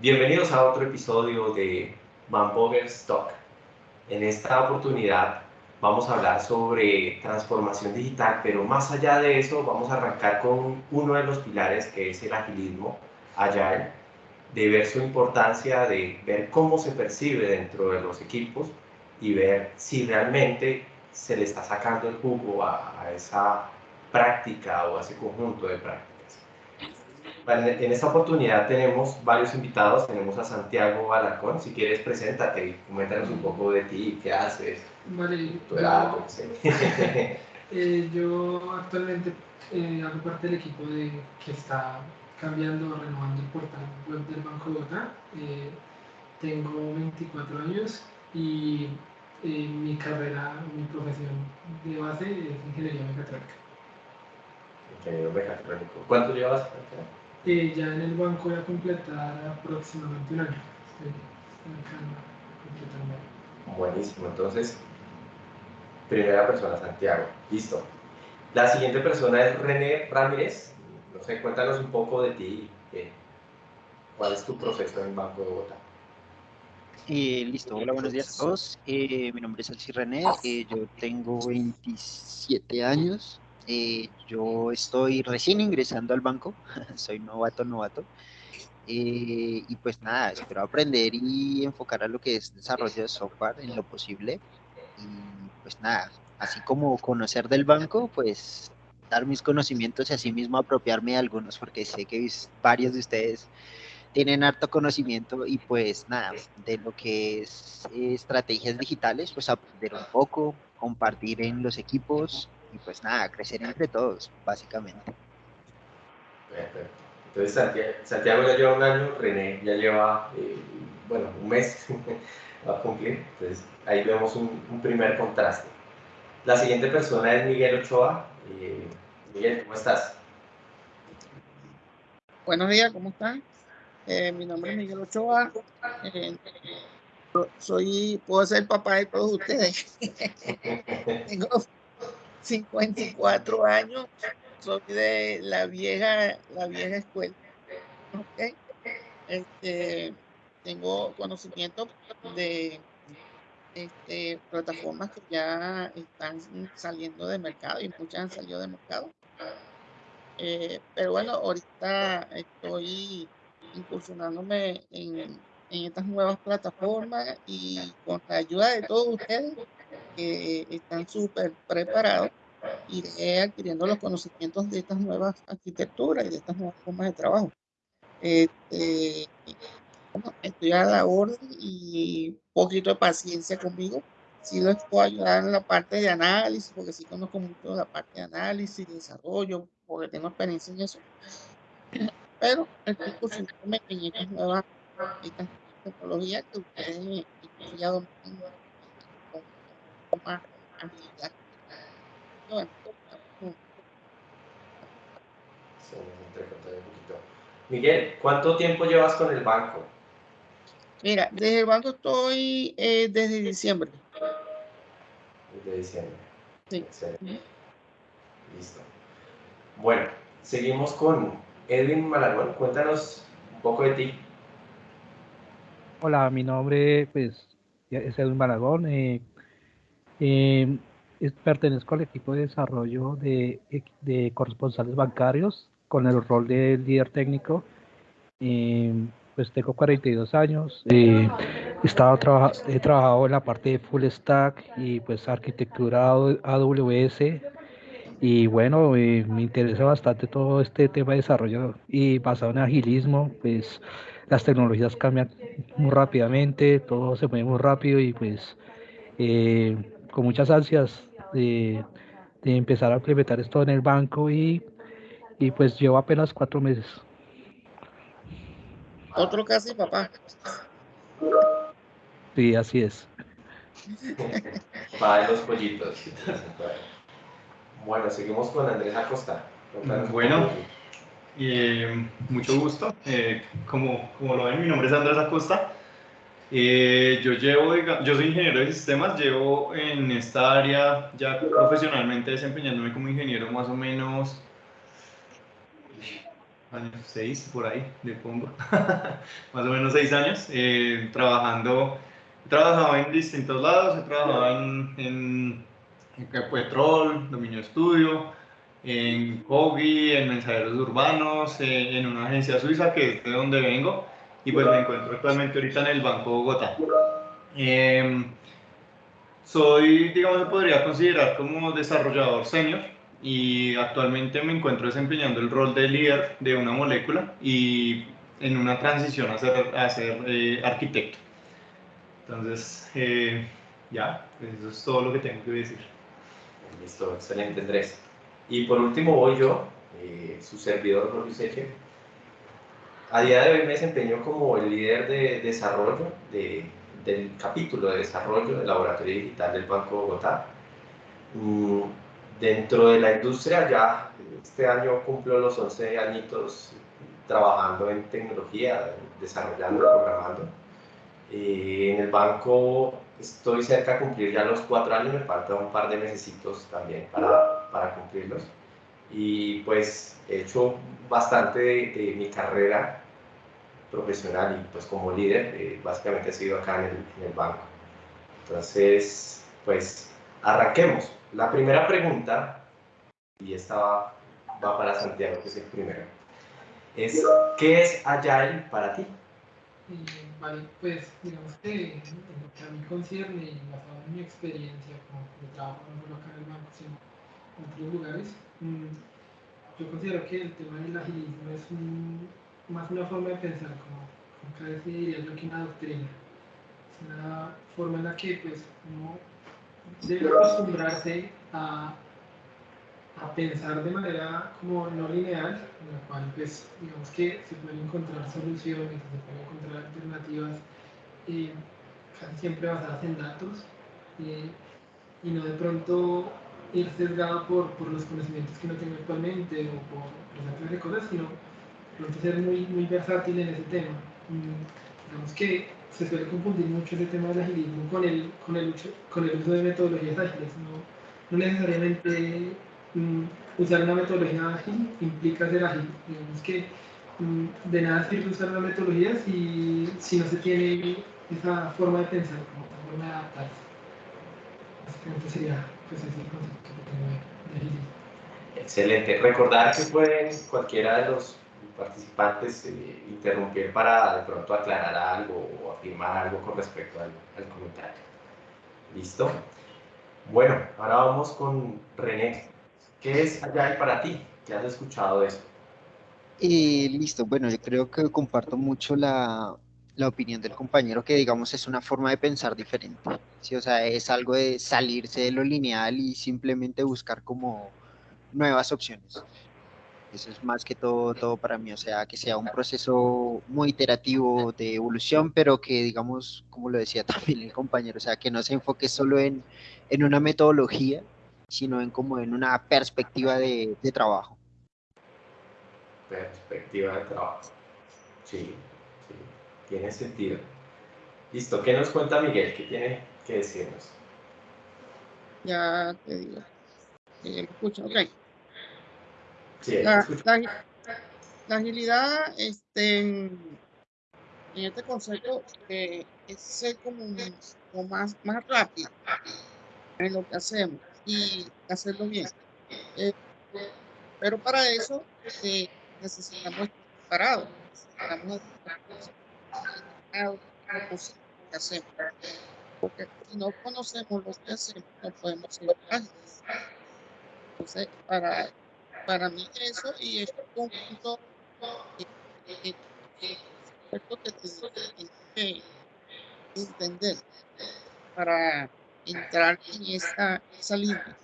Bienvenidos a otro episodio de Van Stock. En esta oportunidad vamos a hablar sobre transformación digital, pero más allá de eso vamos a arrancar con uno de los pilares que es el agilismo, Agile, de ver su importancia, de ver cómo se percibe dentro de los equipos y ver si realmente se le está sacando el jugo a, a esa práctica o a ese conjunto de prácticas. En esta oportunidad tenemos varios invitados. Tenemos a Santiago Alarcón. Si quieres, preséntate y coméntanos un poco de ti, qué haces, vale, tu edad, yo, sé. eh, yo actualmente eh, hago parte del equipo de, que está cambiando, renovando el portal web del Banco de Bogotá. Eh, tengo 24 años y mi carrera, mi profesión de base es ingeniería mecatrónica. Ingeniero mecatrónico. ¿Cuánto llevas? Eh, ya en el banco voy a completar aproximadamente un año. Buenísimo, entonces, primera persona, Santiago. Listo. La siguiente persona es René Ramírez. No sé, cuéntanos un poco de ti. ¿Cuál es tu proceso en el Banco de Bogotá? Eh, listo, hola, buenos días a todos. Eh, mi nombre es Alci René, eh, yo tengo 27 años. Eh, yo estoy recién ingresando al banco, soy novato, novato. Eh, y pues nada, espero aprender y enfocar a lo que es desarrollo de software en lo posible. Y pues nada, así como conocer del banco, pues dar mis conocimientos y así mismo apropiarme de algunos, porque sé que varios de ustedes tienen harto conocimiento y pues nada, de lo que es estrategias digitales, pues aprender un poco, compartir en los equipos y pues nada, crecer entre todos, básicamente. Perfecto. Entonces Santiago, ya lleva un año, René ya lleva, eh, bueno, un mes va a cumplir, entonces ahí vemos un, primer contraste. La siguiente persona es Miguel Ochoa. Eh, Miguel, ¿cómo estás? Buenos días, ¿cómo están? Eh, mi nombre es Miguel Ochoa. soy, puedo ser papá de todos ustedes. Tengo 54 años, soy de la vieja, la vieja escuela. Este, tengo conocimiento de este, plataformas que ya están saliendo de mercado y muchas han salido de mercado. Eh, pero bueno, ahorita estoy incursionándome en, en estas nuevas plataformas y con la ayuda de todos ustedes que están súper preparados, iré adquiriendo los conocimientos de estas nuevas arquitecturas y de estas nuevas formas de trabajo. Este, estoy a la orden y un poquito de paciencia conmigo. Sí les puedo ayudar en la parte de análisis, porque sí conozco mucho la parte de análisis, desarrollo, porque tengo experiencia en eso. Pero estoy cursándome en estas nuevas tecnologías que ustedes ya Miguel, ¿cuánto tiempo llevas con el banco? Mira, desde el banco estoy eh, desde diciembre. Desde diciembre. Sí. Listo. Bueno, seguimos con Edwin Malagón. Cuéntanos un poco de ti. Hola, mi nombre pues, es Edwin Malagón. Eh, eh, pertenezco al equipo de desarrollo de, de, corresponsales bancarios con el rol de líder técnico. pues tengo 42 años. Eh, he, estado he trabajado en la parte de full stack y pues arquitectura AWS. Y bueno, eh, me interesa bastante todo este tema de desarrollo y basado en agilismo, pues las tecnologías cambian muy rápidamente, todo se mueve muy rápido y pues eh, con muchas ansias de, empezar a implementar esto en el banco y, y pues llevo apenas cuatro meses. Otro casi papá. Sí, así es. Va de los pollitos. Bueno, seguimos con Andrés Acosta. Bueno, eh, mucho gusto. Eh, como, como lo ven, mi nombre es Andrés Acosta. Eh, yo llevo, yo soy ingeniero de sistemas, llevo en esta área ya profesionalmente desempeñándome como ingeniero más o menos seis por ahí, le pongo, más o menos seis años, eh, trabajando, he trabajado en distintos lados, he trabajado en, en, en Petrol, Dominio Estudio, en Kogi, en Mensajeros Urbanos, eh, en una agencia suiza que es de donde vengo, y pues me encuentro actualmente ahorita en el Banco Bogotá. Eh, soy, digamos, se podría considerar como desarrollador senior y actualmente me encuentro desempeñando el rol de líder de una molécula y en una transición a ser, a ser eh, arquitecto. Entonces, eh, ya, eso es todo lo que tengo que decir. Listo, excelente Andrés. Y por último voy yo, eh, su servidor Eche. A día de hoy me desempeño como el líder de desarrollo de, del capítulo de desarrollo del laboratorio digital del Banco Bogotá. Mm, dentro de la industria ya este año cumplo los 11 añitos trabajando en tecnología, desarrollando, programando. Eh, en el banco estoy cerca de cumplir ya los cuatro años, me falta un par de mesecitos también para cumplirlos. Y pues he hecho bastante de, mi carrera profesional y pues como líder, eh, básicamente he sido acá en el, en el banco. Entonces, pues arranquemos. La primera pregunta, y esta va, para Santiago, que es el primero, es ¿qué es Agile para ti? Vale, pues digamos que en lo que a mí concierne y basado en mi experiencia como trabajo en el banco, sino en otros lugares, mm, yo considero que el tema del agilismo es un, más una forma de pensar, como, como vez diría yo que una doctrina. Es una forma en la que pues uno debe acostumbrarse a, a, pensar de manera como no lineal, en la cual pues digamos que se pueden encontrar soluciones, se pueden encontrar alternativas eh, casi siempre basadas en datos eh, y no de pronto ir sesgado por, por, los conocimientos que uno tiene actualmente o por los clase de cosas, sino pronto ser muy, muy versátil en ese tema. Mm, digamos que se suele confundir mucho ese tema del agilismo con el, con el, con el uso de metodologías ágiles. No, no necesariamente um, usar una metodología ágil implica ser ágil. Digamos que um, de nada sirve usar una metodología si, si no se tiene esa forma de pensar, como esa forma de adaptarse. Básicamente sería pues, ese el. Excelente. Recordar que pueden cualquiera de los participantes eh, interrumpir para de pronto aclarar algo o afirmar algo con respecto al, comentario. ¿Listo? Bueno, ahora vamos con René. ¿Qué es Agile para ti? ¿Qué has escuchado de eso? Eh, listo, bueno, yo creo que comparto mucho la, la, opinión del compañero que digamos es una forma de pensar diferente. ¿sí? O sea, es algo de salirse de lo lineal y simplemente buscar como nuevas opciones. Eso es más que todo, todo para mí, o sea, que sea un proceso muy iterativo de evolución, pero que, digamos, como lo decía también el compañero, o sea, que no se enfoque solo en, en una metodología, sino en como en una perspectiva de, de trabajo. Perspectiva de trabajo. Sí, tiene sentido. Listo, ¿qué nos cuenta Miguel? ¿Qué tiene que decirnos? Ya te digo. Miguel, escucha, ok. Sí, la, la, la, agilidad este, en este concepto eh, es ser como, como, más, más rápido en lo que hacemos y hacerlo bien. Eh, pero para eso eh, necesitamos estar preparados, necesitamos estar que. Porque si no conocemos lo que hacemos, no podemos ser ágiles. Entonces, para para mí eso y es un conjunto que tenemos que entender para entrar en esa, esa línea.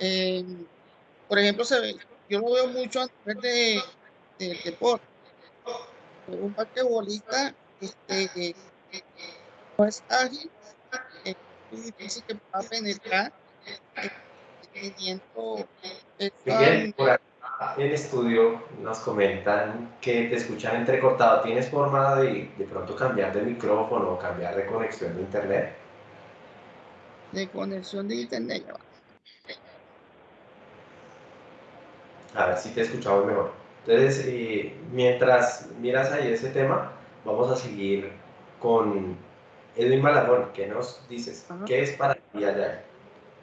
Eh, por ejemplo, se ve, yo lo veo mucho a nivel de, de, deporte. Un basquetbolista este, no es ágil, es muy difícil que pueda penetrar Miguel, por acá en el estudio nos comentan que te escuchan entrecortado. ¿Tienes forma de de pronto cambiar de micrófono o cambiar de conexión de internet? De conexión de internet. A ver si te escuchamos mejor. Entonces, eh, mientras miras ahí ese tema, vamos a seguir con Edwin Malagón. ¿Qué nos dices? ¿Qué es para ti Agile?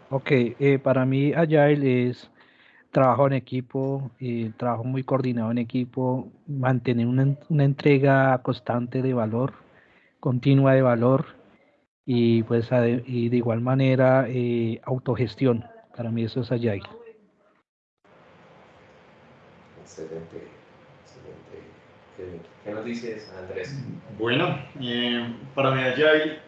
Ok, eh, para mí Agile es trabajo en equipo, eh, trabajo muy coordinado en equipo, mantener una, una entrega constante de valor, continua de valor y pues y de igual manera eh, autogestión. Para mí eso es Agile. Excelente, ¿Qué nos dices, Andrés? Bueno, eh, para mí Agile,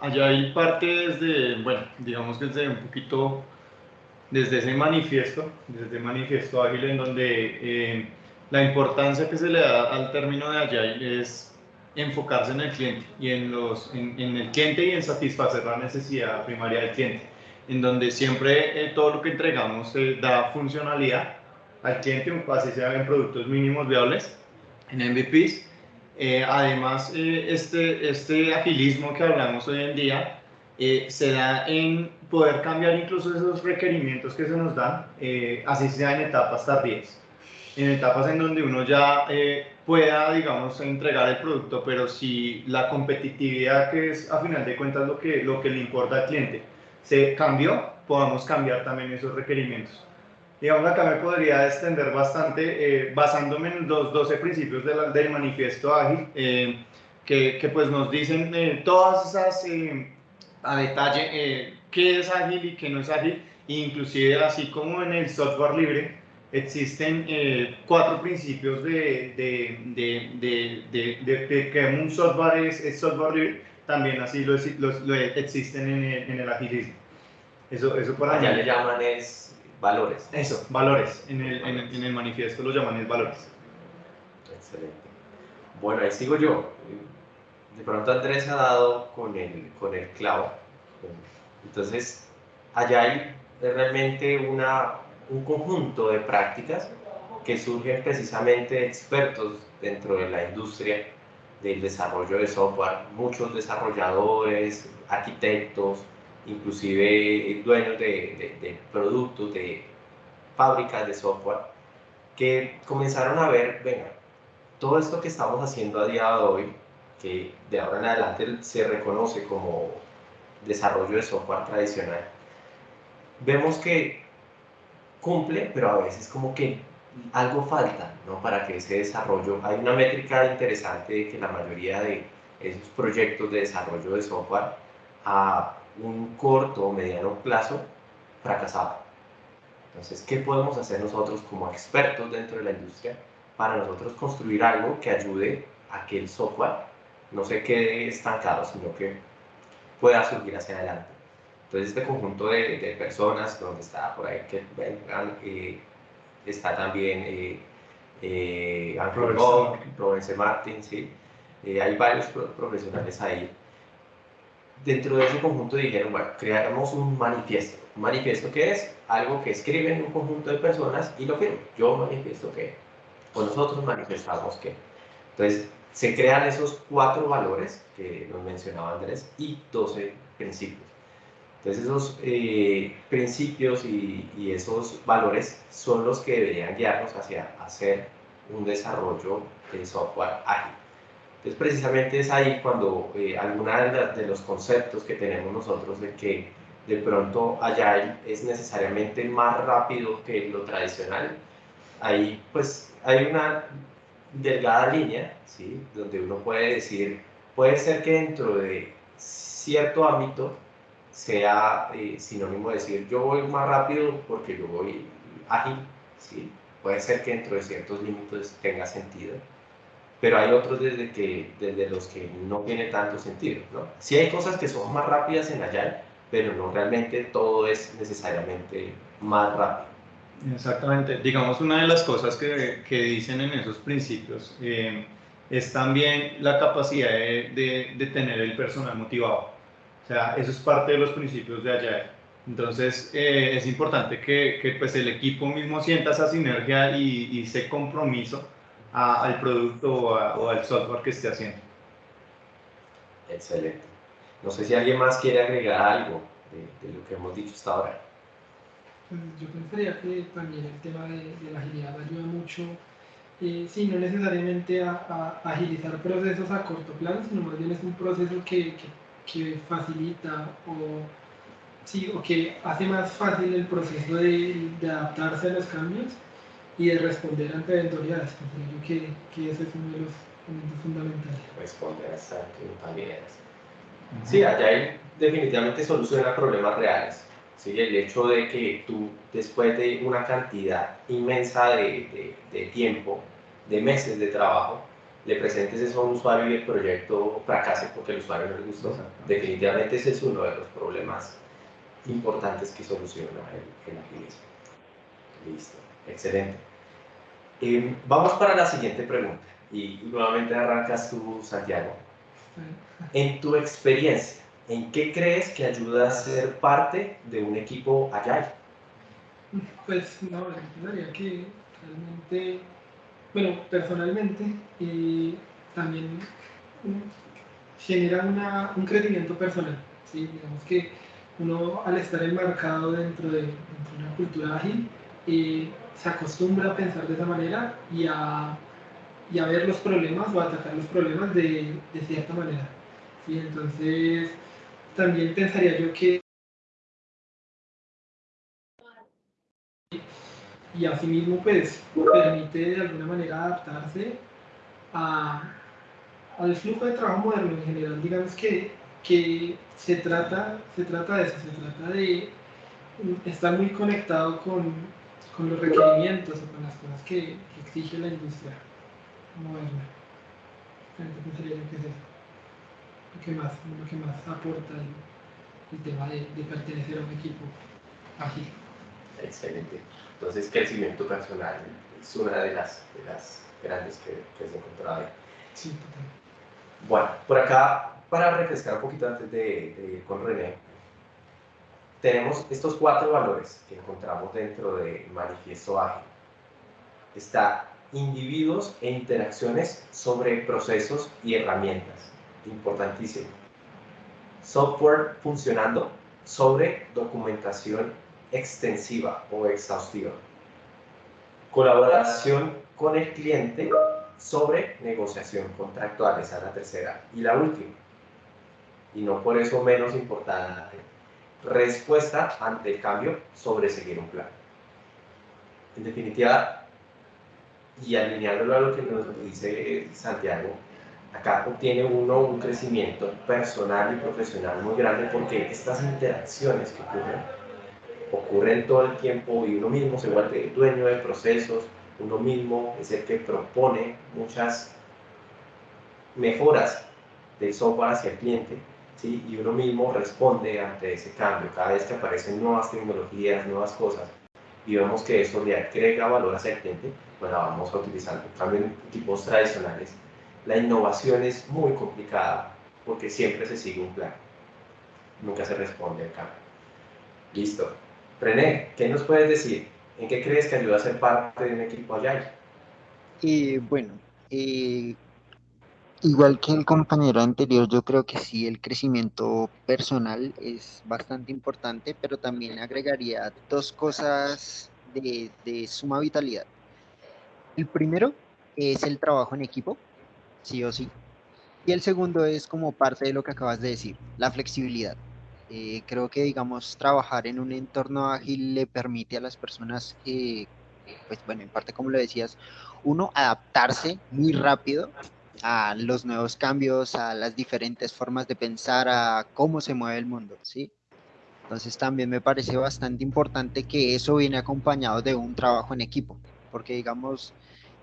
Agile parte desde, bueno, digamos que desde un poquito, desde ese manifiesto, desde manifiesto ágil en donde eh, la importancia que se le da al término de Agile es enfocarse en el cliente y en, los, en, el cliente y en satisfacer la necesidad primaria del cliente, en donde siempre eh, todo lo que entregamos eh, da funcionalidad al cliente, así sea en productos mínimos viables, en MVPs. Eh, además, este, este agilismo que hablamos hoy en día se da en poder cambiar incluso esos requerimientos que se nos dan, así sea en etapas tardías, en etapas en donde uno ya pueda, digamos, entregar el producto, pero si la competitividad, que es a final de cuentas lo que, lo que le importa al cliente, se cambió, podamos cambiar también esos requerimientos. Digamos, acá me podría extender bastante eh, basándome en los 12 principios del manifiesto ágil, eh, que, que, pues nos dicen eh, todas esas a detalle qué es ágil y qué no es ágil, inclusive así como en el software libre, existen eh, cuatro principios de, de, de, de, que un software es, software libre, también así lo, lo, existen en el, en el, agilismo. Eso, eso para Allá le llaman es valores. Eso, valores. En el, en, el, en el manifiesto lo llaman es valores. Excelente. Bueno, ahí sigo yo. De pronto Andrés ha dado con el, con el clavo. Entonces, allá hay realmente una, un conjunto de prácticas que surgen precisamente de expertos dentro de la industria del desarrollo de software, muchos desarrolladores, arquitectos, inclusive dueños de, de, productos, de fábricas de software, que comenzaron a ver, venga, todo esto que estamos haciendo a día de hoy, que de ahora en adelante se reconoce como desarrollo de software tradicional, vemos que cumple, pero a veces como que algo falta ¿no? para que ese desarrollo, hay una métrica interesante de que la mayoría de esos proyectos de desarrollo de software un corto o mediano plazo fracasaban. Entonces, ¿qué podemos hacer nosotros como expertos dentro de la industria para nosotros construir algo que ayude a que el software no se quede estancado, sino que pueda surgir hacia adelante? Entonces, este conjunto de, de personas, donde está por ahí que vengan, eh, está también eh, eh, Provence Martin, ¿sí? Eh, hay varios profesionales ahí. Dentro de ese conjunto dijeron, bueno, creamos un manifiesto. ¿Un manifiesto que es? Algo que escriben un conjunto de personas y lo firman. Yo manifiesto que, o nosotros manifestamos que. Entonces, se crean esos cuatro valores que nos mencionaba Andrés y 12 principios. Entonces esos eh, principios y, esos valores son los que deberían guiarnos hacia hacer un desarrollo de software ágil. Entonces precisamente es ahí cuando eh, algunos de, los conceptos que tenemos nosotros de que de pronto Agile es necesariamente más rápido que lo tradicional, ahí pues hay una delgada línea, ¿sí? donde uno puede decir, puede ser que dentro de cierto ámbito sea eh, sinónimo de decir yo voy más rápido porque yo voy ágil, ¿sí? puede ser que dentro de ciertos límites tenga sentido, pero hay otros desde, que, desde los que no tiene tanto sentido. ¿no? Sí hay cosas que son más rápidas en Agile, pero no realmente todo es necesariamente más rápido. Exactamente. Digamos, una de las cosas que, que dicen en esos principios eh, es también la capacidad de, de, tener el personal motivado. O sea, eso es parte de los principios de Agile. Entonces, eh, es importante que, que, pues el equipo mismo sienta esa sinergia y, y ese compromiso al producto o, al software que esté haciendo. Excelente. No sé si alguien más quiere agregar algo de, lo que hemos dicho hasta ahora. Pues yo pensaría que también el tema de, de la agilidad ayuda mucho eh, sí, no necesariamente a, agilizar procesos a corto plazo, sino más bien es un proceso que, que, facilita o, sí, o que hace más fácil el proceso de, de, adaptarse a los cambios y de responder ante eventualidades. Creo que, que ese es uno de los elementos fundamentales. Responder a eventualidades. Sí, allá definitivamente soluciona problemas reales. ¿sí? El hecho de que tú, después de una cantidad inmensa de, de, tiempo, de meses de trabajo, le presentes eso a un usuario y el proyecto fracase porque el usuario no le gustó. Definitivamente ese es uno de los problemas importantes que soluciona el, el agilismo. Listo, excelente. Eh, vamos para la siguiente pregunta y nuevamente arrancas tú, Santiago. En tu experiencia, ¿en qué crees que ayuda a ser parte de un equipo Agile? Pues no, pensaría que realmente, bueno, personalmente y también genera un crecimiento personal. ¿sí? Digamos que uno al estar enmarcado dentro de, una cultura ágil, eh, se acostumbra a pensar de esa manera y a, y a ver los problemas o a atacar los problemas de, de cierta manera. ¿sí? Entonces, también pensaría yo que y asimismo pues permite de alguna manera adaptarse a, al flujo de trabajo moderno en general. Digamos que, que se, trata, se trata de eso, se trata de estar muy conectado con, con los requerimientos o con las cosas que, exige la industria moderna. Pensaría yo que es eso lo que más, lo que más aporta el, tema de, pertenecer a un equipo ágil. Excelente. Entonces, crecimiento personal es una de las, de las grandes que, que se encontrado ahí. Sí, total. Bueno, por acá, para refrescar un poquito antes de, de ir con René, tenemos estos cuatro valores que encontramos dentro del manifiesto ágil. Está individuos e interacciones sobre procesos y herramientas importantísimo. Software funcionando sobre documentación extensiva o exhaustiva. Colaboración con el cliente sobre negociación contractual, esa es la tercera. Y la última, y no por eso menos importante, respuesta ante el cambio sobre seguir un plan. En definitiva, y alineándolo a lo que nos dice Santiago, acá obtiene uno un crecimiento personal y profesional muy grande porque estas interacciones que ocurren, ocurren todo el tiempo y uno mismo se vuelve dueño de procesos, uno mismo es el que propone muchas mejoras del software hacia el cliente, ¿sí? y uno mismo responde ante ese cambio. Cada vez que aparecen nuevas tecnologías, nuevas cosas, y vemos que eso le agrega valor hacia el cliente, la vamos a utilizar. En en equipos tradicionales, la innovación es muy complicada porque siempre se sigue un plan. Nunca se responde al cambio. Listo. René, ¿qué nos puedes decir? ¿En qué crees que ayuda a ser parte de un equipo allá? Y bueno, eh, igual que el compañero anterior, yo creo que sí, el crecimiento personal es bastante importante, pero también agregaría dos cosas de, suma vitalidad. El primero es el trabajo en equipo, sí o sí. Y el segundo es como parte de lo que acabas de decir, la flexibilidad. Eh, creo que, digamos, trabajar en un entorno ágil le permite a las personas, pues bueno, en parte como lo decías, uno adaptarse muy rápido a los nuevos cambios, a las diferentes formas de pensar, a cómo se mueve el mundo, ¿sí? Entonces también me parece bastante importante que eso viene acompañado de un trabajo en equipo, porque digamos,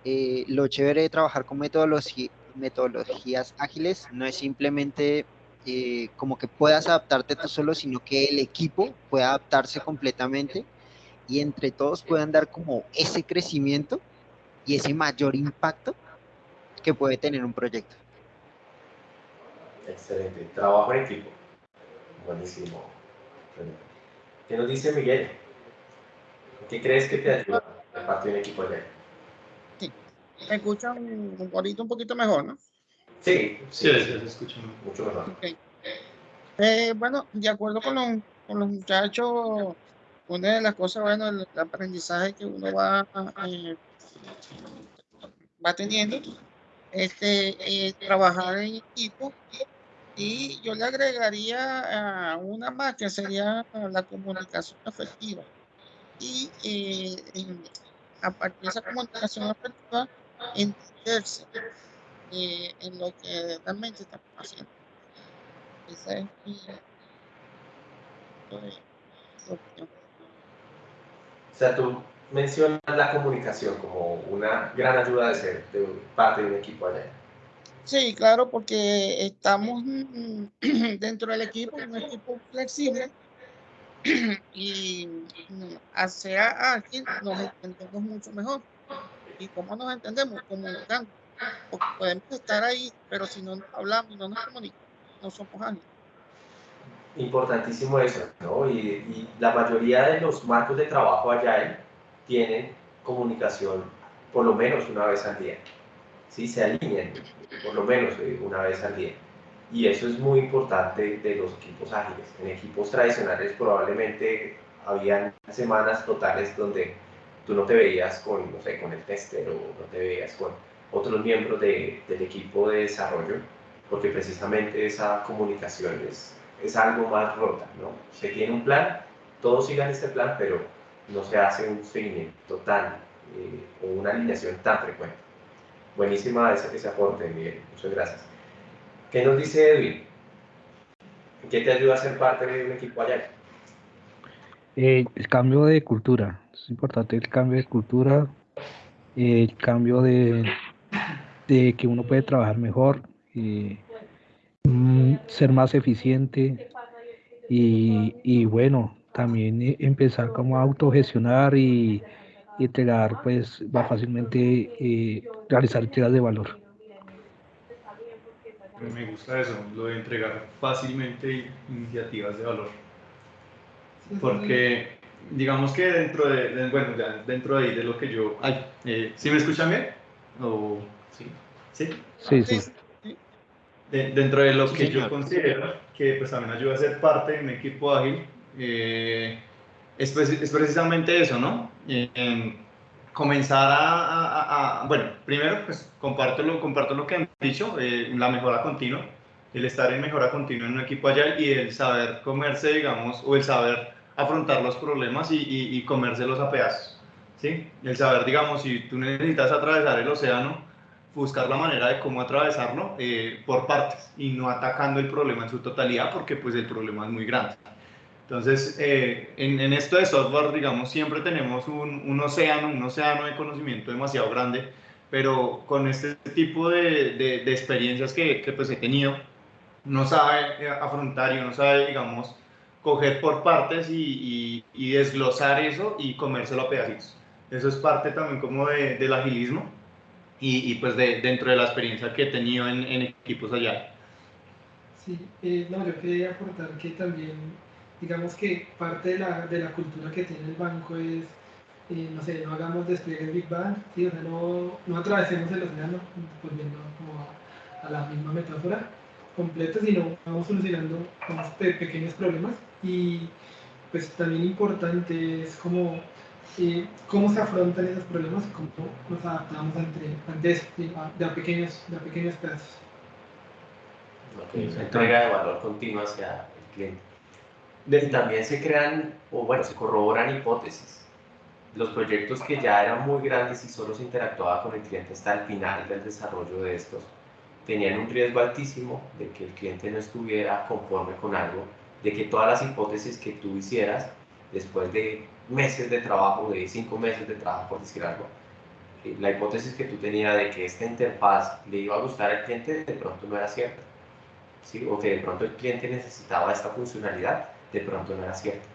eh, lo chévere de trabajar con metodología, metodologías ágiles no es simplemente eh, como que puedas adaptarte tú solo, sino que el equipo pueda adaptarse completamente y entre todos puedan dar como ese crecimiento y ese mayor impacto que puede tener un proyecto. Excelente. Trabajo en equipo. Buenísimo. ¿Qué nos dice Miguel? ¿Qué crees que te ayuda a parte de un equipo de me escuchan un poquito, un poquito mejor, ¿no? Sí, sí, sí, se escucha mucho mejor. Eh, bueno, de acuerdo con los, con los muchachos, una de las cosas, bueno, el, aprendizaje que uno va eh, va teniendo, este, eh, trabajar en equipo y yo le agregaría a una más que sería la comunicación efectiva. Y eh, a partir de esa comunicación efectiva, entenderse eh, en lo que realmente estamos haciendo. Esa es mi opinión. O sea, tú mencionas la comunicación como una gran ayuda de ser de parte de un equipo allá. Sí, claro, porque estamos mm, dentro del equipo, un equipo flexible y hacia alguien nos entendemos mucho mejor. ¿Y cómo nos entendemos? Comunicando. Porque podemos estar ahí, pero si no hablamos y no nos comunicamos, no somos alguien. Importantísimo eso, ¿no? Y, y la mayoría de los marcos de trabajo allá tienen comunicación por lo menos una vez al día. ¿sí? Se alinean por lo menos eh, una vez al día. Y eso es muy importante de los equipos ágiles. En equipos tradicionales probablemente habían semanas totales donde tú no te veías con, no sé, con el tester o no te veías con otros miembros de, del equipo de desarrollo, porque precisamente esa comunicación es, es algo más rota, ¿no? Se tiene un plan, todos sigan este plan, pero no se hace un seguimiento tan eh, o una alineación tan frecuente. Buenísima ese, ese aporte, Miguel. Muchas gracias. ¿Qué nos dice Edwin? ¿Qué te ayuda a ser parte de un equipo allá? Eh, el cambio de cultura. Es importante el cambio de cultura, el cambio de, de que uno puede trabajar mejor, eh, mm, ser más eficiente y, y bueno, también eh, empezar como a autogestionar y, y entregar pues va fácilmente eh, realizar entregas de valor. Me gusta eso, lo de entregar fácilmente iniciativas de valor. Porque digamos que dentro de, bueno, ya dentro de ahí de lo que yo... Ay, eh, ¿Sí me escuchan bien? ¿O, sí? ¿Sí? Sí, sí. dentro de lo que yo considero que pues también ayuda a ser parte de un equipo ágil, eh, es, precisamente eso, ¿no? comenzar a, bueno, primero, pues comparto lo, comparto lo que han dicho, eh, la mejora continua, el estar en mejora continua en un equipo allá y el saber comerse, digamos, o el saber afrontar los problemas y, y, comérselos a pedazos, ¿sí? El saber, digamos, si tú necesitas atravesar el océano, buscar la manera de cómo atravesarlo eh, por partes y no atacando el problema en su totalidad porque pues el problema es muy grande. Entonces, eh, en, en, esto de software, digamos, siempre tenemos un, un, océano, un océano de conocimiento demasiado grande, pero con este tipo de, de, experiencias que, que, pues he tenido, no sabe afrontar y uno sabe, digamos, coger por partes y, y, desglosar eso y comérselo a pedacitos. Eso es parte también como de, del agilismo y, y, pues de, dentro de la experiencia que he tenido en, en equipos allá. Sí, eh, no, yo quería aportar que también digamos que parte de la, de la cultura que tiene el banco es, eh, no sé, no hagamos despliegues Big Bang, ¿sí? o sea, no, no atravesemos el océano, volviendo como a, la misma metáfora completa, sino vamos solucionando unos pequeños problemas y pues también importante es como eh, cómo se afrontan esos problemas, cómo nos adaptamos ante, ante eso, de, a pequeños, de a pequeños pedazos. entrega de valor continua hacia el cliente también se crean, o bueno, se corroboran hipótesis. Los proyectos que ya eran muy grandes y solo se interactuaba con el cliente hasta el final del desarrollo de estos, tenían un riesgo altísimo de que el cliente no estuviera conforme con algo, de que todas las hipótesis que tú hicieras después de meses de trabajo, de cinco meses de trabajo, por decir algo, eh, la hipótesis que tú tenías de que esta interfaz le iba a gustar al cliente de pronto no era cierta. ¿sí? O que de pronto el cliente necesitaba esta funcionalidad de pronto no era cierto.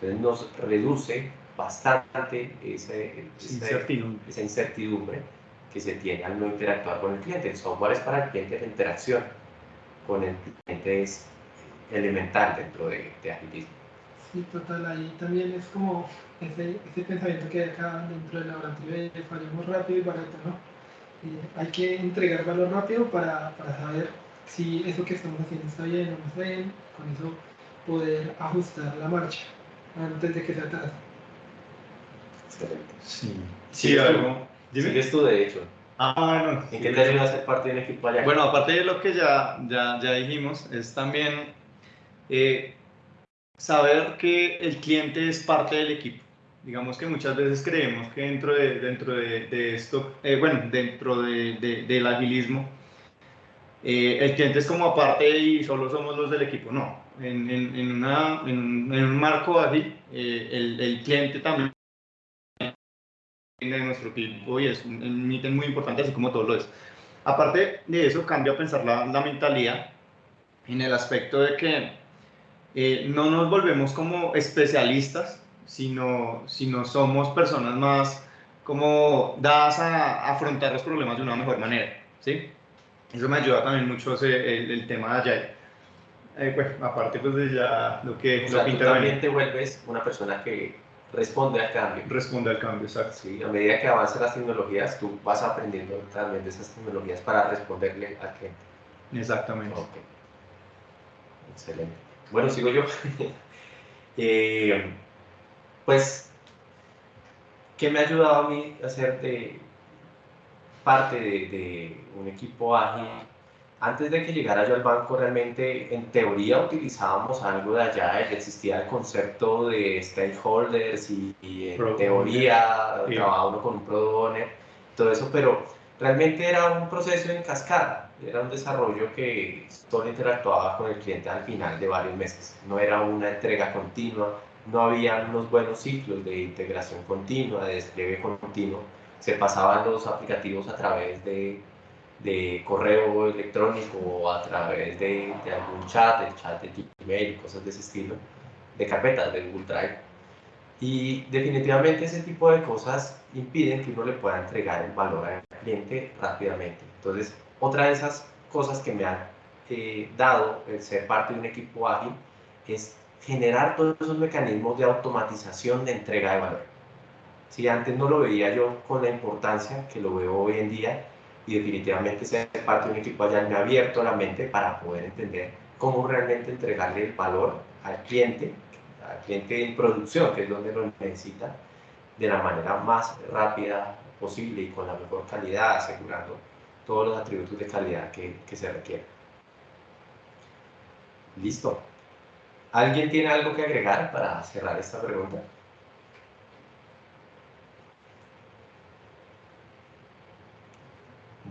Entonces nos reduce bastante ese, esa incertidumbre que se tiene al no interactuar con el cliente. El software es para el cliente, la interacción con el cliente es elemental dentro de, de agilismo. Sí, total, ahí también es como ese, ese pensamiento que hay acá dentro del laboratorio de fallamos rápido y barato, ¿no? hay que entregar valor rápido para, para saber si eso que estamos haciendo está bien o no está bien, con eso poder ajustar la marcha antes de que se atrase. Excelente. Sí, sí algo. Dime. Sigues tú, de hecho. Ah, bueno. ¿En qué te ayuda a ser parte de un equipo allá? Bueno, aparte de lo que ya, ya, ya dijimos, es también eh, saber que el cliente es parte del equipo. Digamos que muchas veces creemos que dentro de, dentro de, de esto, eh, bueno, dentro de, del agilismo, eh, el cliente es como aparte y solo somos los del equipo. No, en, en, en, una, en, un marco ágil, el, el cliente también de nuestro equipo y es un, ítem muy importante, así como todo lo es. Aparte de eso, cambia a pensar la, la mentalidad en el aspecto de que eh, no nos volvemos como especialistas, sino, sino somos personas más como dadas a, afrontar los problemas de una mejor manera, ¿sí? Eso me ayuda también mucho ese, el, el, tema de Agile. Eh, pues, aparte pues de ya lo que... O sea, lo que tú también te vuelves una persona que responde al cambio. Responde al cambio, exacto. Sí, a medida que avanzan las tecnologías, tú vas aprendiendo también de esas tecnologías para responderle al cliente. Exactamente. Okay. Excelente. Bueno, sigo yo. eh, pues, ¿qué me ha ayudado a mí a ser de parte de, de un equipo ágil? Antes de que llegara yo al banco, realmente en teoría utilizábamos algo de allá, existía el concepto de stakeholders y, y en Product teoría trabajaba uno con un product owner, todo eso, pero realmente era un proceso en cascada, era un desarrollo que solo interactuaba con el cliente al final de varios meses, no era una entrega continua, no había unos buenos ciclos de integración continua, de despliegue continuo, se pasaban los aplicativos a través de de correo electrónico o a través de, de, algún chat, el chat de Gmail, cosas de ese estilo, de carpetas de Google Drive. Y definitivamente ese tipo de cosas impiden que uno le pueda entregar el valor al cliente rápidamente. Entonces, otra de esas cosas que me ha eh, dado el ser parte de un equipo ágil es generar todos esos mecanismos de automatización de entrega de valor. Si antes no lo veía yo con la importancia que lo veo hoy en día, y definitivamente ser parte de un equipo allá me ha abierto la mente para poder entender cómo realmente entregarle el valor al cliente, al cliente en producción, que es donde lo necesita, de la manera más rápida posible y con la mejor calidad, asegurando todos los atributos de calidad que, que se requieren. Listo. ¿Alguien tiene algo que agregar para cerrar esta pregunta?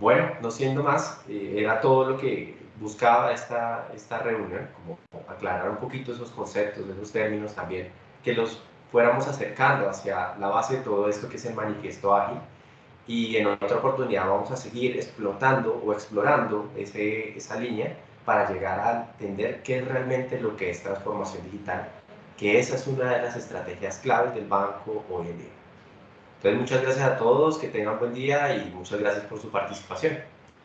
Bueno, no siendo más, eh, era todo lo que buscaba esta, esta reunión, como aclarar un poquito esos conceptos, esos términos también, que los fuéramos acercando hacia la base de todo esto que es el manifiesto ágil. Y en otra oportunidad vamos a seguir explotando o explorando ese, esa línea para llegar a entender qué es realmente lo que es transformación digital, que esa es una de las estrategias claves del banco hoy en día. Entonces, muchas gracias a todos, que tengan buen día y muchas gracias por su participación.